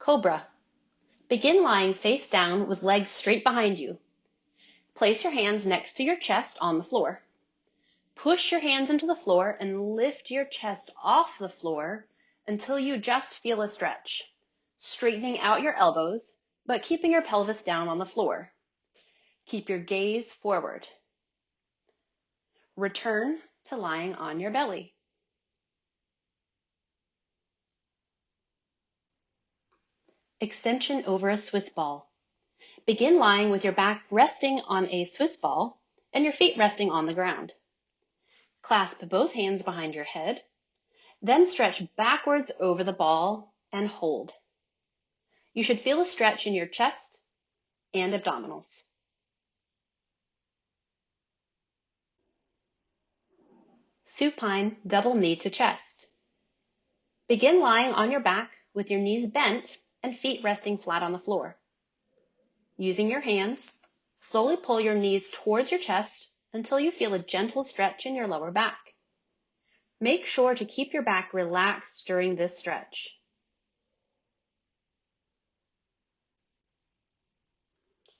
Cobra. Begin lying face down with legs straight behind you. Place your hands next to your chest on the floor. Push your hands into the floor and lift your chest off the floor until you just feel a stretch, straightening out your elbows, but keeping your pelvis down on the floor. Keep your gaze forward. Return to lying on your belly. Extension over a Swiss ball. Begin lying with your back resting on a Swiss ball and your feet resting on the ground. Clasp both hands behind your head, then stretch backwards over the ball and hold. You should feel a stretch in your chest and abdominals. Supine double knee to chest. Begin lying on your back with your knees bent and feet resting flat on the floor. Using your hands, slowly pull your knees towards your chest until you feel a gentle stretch in your lower back. Make sure to keep your back relaxed during this stretch.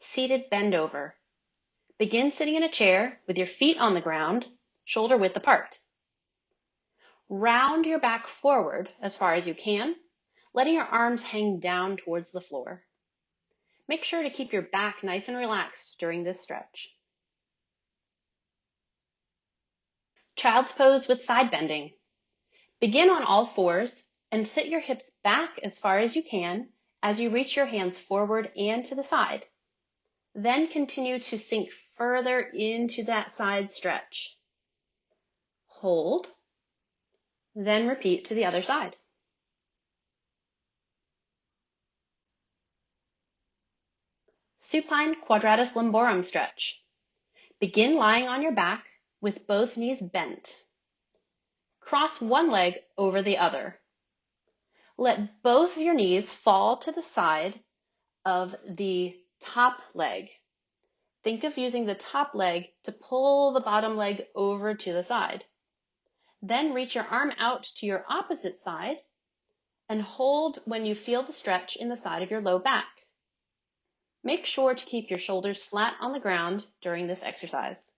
Seated bend over. Begin sitting in a chair with your feet on the ground, shoulder width apart. Round your back forward as far as you can letting your arms hang down towards the floor. Make sure to keep your back nice and relaxed during this stretch. Child's pose with side bending. Begin on all fours and sit your hips back as far as you can as you reach your hands forward and to the side. Then continue to sink further into that side stretch. Hold, then repeat to the other side. Supine quadratus lumborum stretch. Begin lying on your back with both knees bent. Cross one leg over the other. Let both of your knees fall to the side of the top leg. Think of using the top leg to pull the bottom leg over to the side. Then reach your arm out to your opposite side and hold when you feel the stretch in the side of your low back. Make sure to keep your shoulders flat on the ground during this exercise.